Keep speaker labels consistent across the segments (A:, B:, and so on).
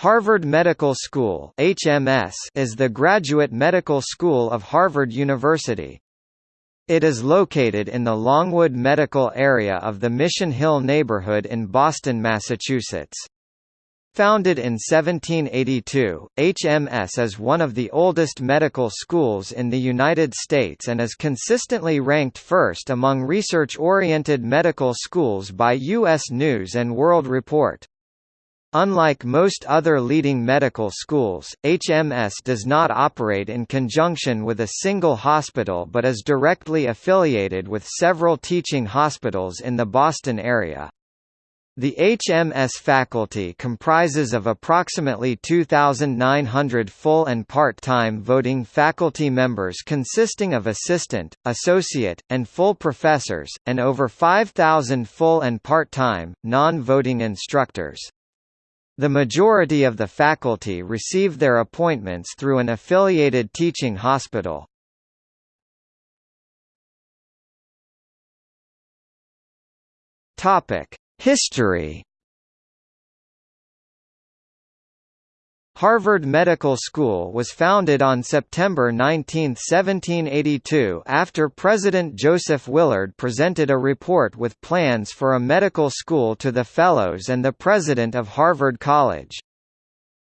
A: Harvard Medical School HMS is the graduate medical school of Harvard University. It is located in the Longwood Medical Area of the Mission Hill neighborhood in Boston, Massachusetts. Founded in 1782, HMS is one of the oldest medical schools in the United States and is consistently ranked first among research-oriented medical schools by U.S. News & World Report. Unlike most other leading medical schools, HMS does not operate in conjunction with a single hospital but is directly affiliated with several teaching hospitals in the Boston area. The HMS faculty comprises of approximately 2,900 full and part-time voting faculty members consisting of assistant, associate, and full professors, and over 5,000 full and part-time, non-voting instructors. The majority of the faculty receive their appointments through an affiliated teaching hospital. History Harvard Medical School was founded on September 19, 1782 after President Joseph Willard presented a report with plans for a medical school to the Fellows and the President of Harvard College.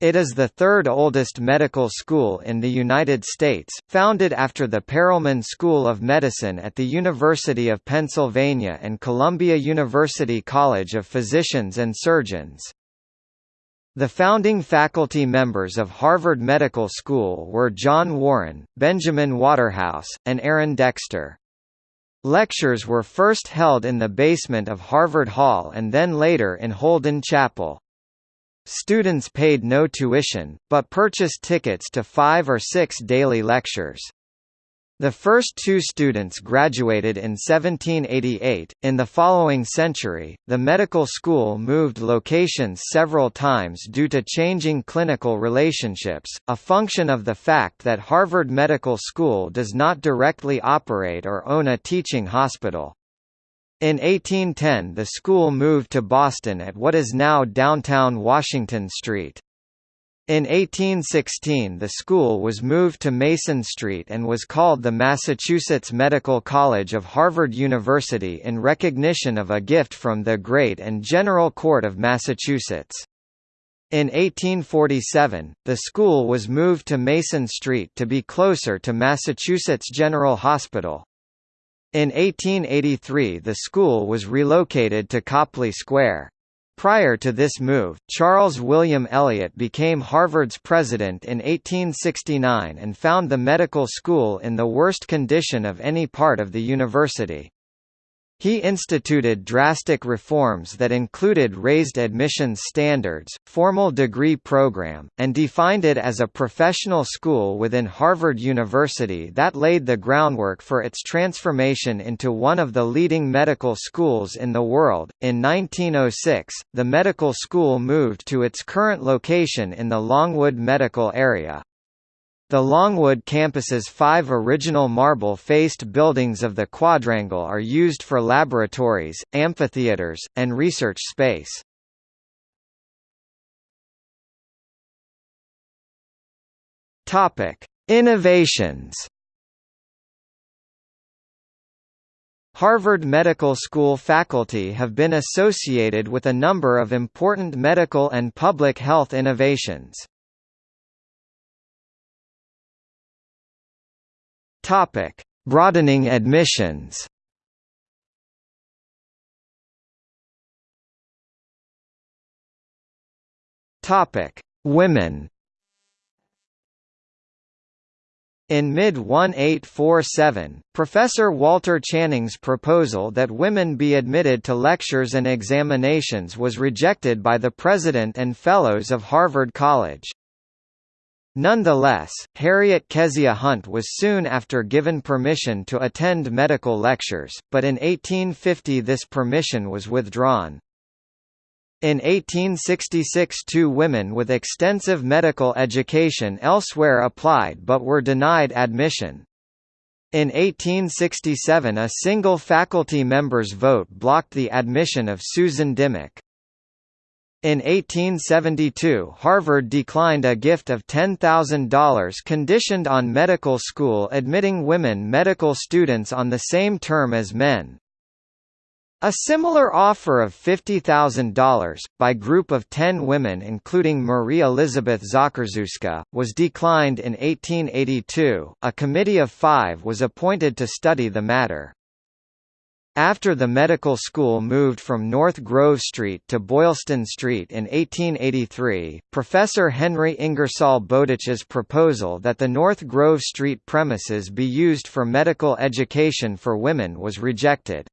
A: It is the third oldest medical school in the United States, founded after the Perelman School of Medicine at the University of Pennsylvania and Columbia University College of Physicians and Surgeons. The founding faculty members of Harvard Medical School were John Warren, Benjamin Waterhouse, and Aaron Dexter. Lectures were first held in the basement of Harvard Hall and then later in Holden Chapel. Students paid no tuition, but purchased tickets to five or six daily lectures. The first two students graduated in 1788. In the following century, the medical school moved locations several times due to changing clinical relationships, a function of the fact that Harvard Medical School does not directly operate or own a teaching hospital. In 1810 the school moved to Boston at what is now downtown Washington Street. In 1816 the school was moved to Mason Street and was called the Massachusetts Medical College of Harvard University in recognition of a gift from the Great and General Court of Massachusetts. In 1847, the school was moved to Mason Street to be closer to Massachusetts General Hospital. In 1883 the school was relocated to Copley Square. Prior to this move, Charles William Eliot became Harvard's president in 1869 and found the medical school in the worst condition of any part of the university. He instituted drastic reforms that included raised admissions standards, formal degree program, and defined it as a professional school within Harvard University that laid the groundwork for its transformation into one of the leading medical schools in the world. In 1906, the medical school moved to its current location in the Longwood medical area. The Longwood campus's five original marble-faced buildings of the quadrangle are used for laboratories, amphitheaters, and research space. Innovations Harvard Medical School faculty have been associated with a number of important medical and public health innovations. Topic: Broadening admissions. Topic: Women. In mid-1847, Professor Walter Channing's proposal that women be admitted to lectures and examinations was rejected by the President and Fellows of Harvard College. Nonetheless, Harriot Kezia Hunt was soon after given permission to attend medical lectures, but in 1850 this permission was withdrawn. In 1866 two women with extensive medical education elsewhere applied but were denied admission. In 1867 a single faculty member's vote blocked the admission of Susan Dimock. In 1872 Harvard declined a gift of $10,000 conditioned on medical school admitting women medical students on the same term as men. A similar offer of $50,000, by group of ten women including Marie Elizabeth Zakrzewska, was declined in 1882. A committee of five was appointed to study the matter. After the medical school moved from North Grove Street to Boylston Street in 1883, Professor Henry Ingersoll Bowditch's proposal that the North Grove Street premises be used for medical education for women was rejected.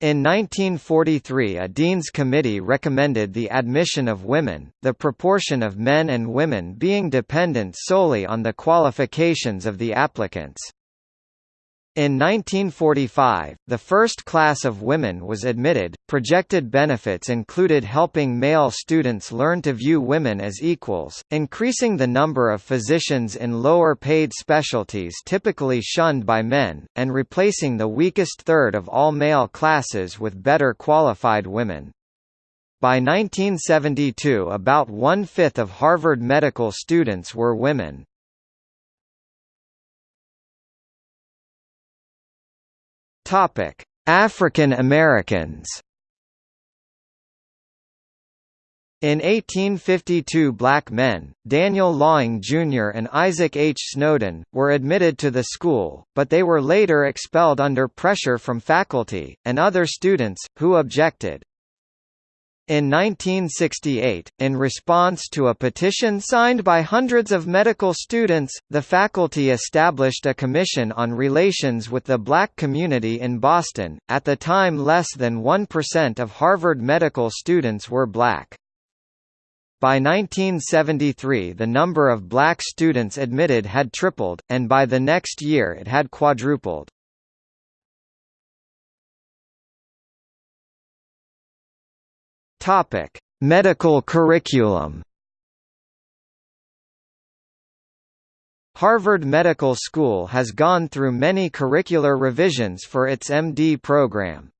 A: In 1943 a Dean's Committee recommended the admission of women, the proportion of men and women being dependent solely on the qualifications of the applicants. In 1945, the first class of women was admitted. Projected benefits included helping male students learn to view women as equals, increasing the number of physicians in lower paid specialties typically shunned by men, and replacing the weakest third of all male classes with better qualified women. By 1972 about one-fifth of Harvard medical students were women. Topic: African Americans. In 1852 black men, Daniel Laing Jr. and Isaac H. Snowden, were admitted to the school, but they were later expelled under pressure from faculty, and other students, who objected. In 1968, in response to a petition signed by hundreds of medical students, the faculty established a commission on relations with the black community in Boston. At the time, less than 1% of Harvard medical students were black. By 1973 the number of black students admitted had tripled, and by the next year it had quadrupled. Topic: Medical curriculum. Harvard Medical School has gone through many curricular revisions for its MD program.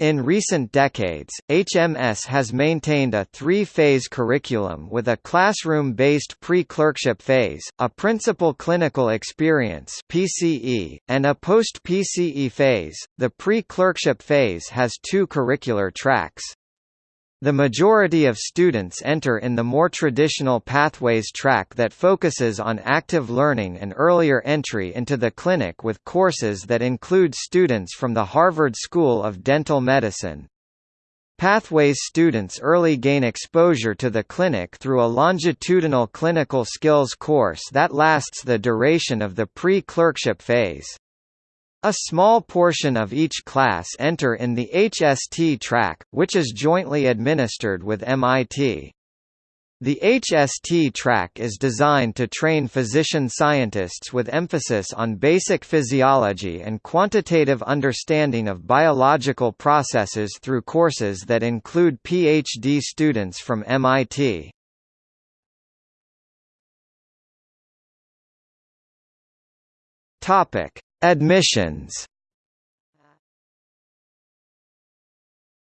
A: In recent decades, HMS has maintained a three-phase curriculum with a classroom-based pre-clerkship phase, a principal clinical experience (PCE), and a post-PCE phase. The pre-clerkship phase has two curricular tracks. The majority of students enter in the more traditional pathways track that focuses on active learning and earlier entry into the clinic with courses that include students from the Harvard School of Dental Medicine. Pathways students early gain exposure to the clinic through a longitudinal clinical skills course that lasts the duration of the pre-clerkship phase. A small portion of each class enter in the HST track, which is jointly administered with MIT. The HST track is designed to train physician scientists with emphasis on basic physiology and quantitative understanding of biological processes through courses that include PhD students from MIT. Topic: Admissions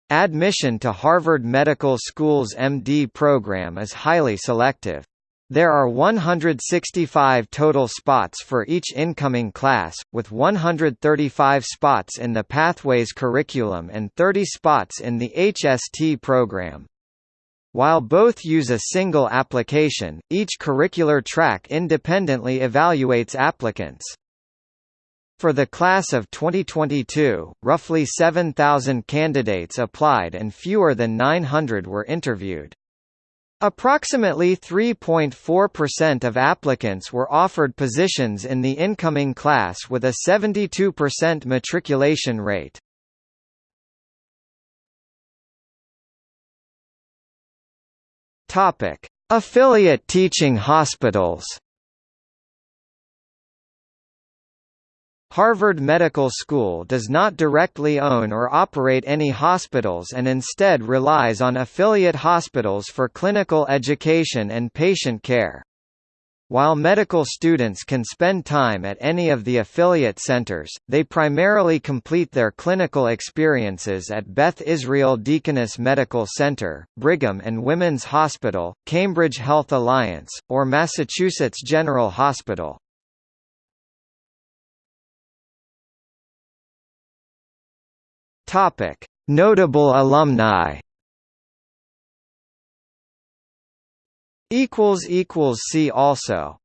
A: Admission to Harvard Medical School's MD program is highly selective. There are 165 total spots for each incoming class, with 135 spots in the Pathways curriculum and 30 spots in the HST program. While both use a single application, each curricular track independently evaluates applicants. For the class of 2022, roughly 7,000 candidates applied and fewer than 900 were interviewed. Approximately 3.4% of applicants were offered positions in the incoming class with a 72% matriculation rate. Affiliate teaching hospitals. Harvard Medical School does not directly own or operate any hospitals and instead relies on affiliate hospitals for clinical education and patient care. While medical students can spend time at any of the affiliate centers, they primarily complete their clinical experiences at Beth Israel Deaconess Medical Center, Brigham and Women's Hospital, Cambridge Health Alliance, or Massachusetts General Hospital. Notable alumni. See also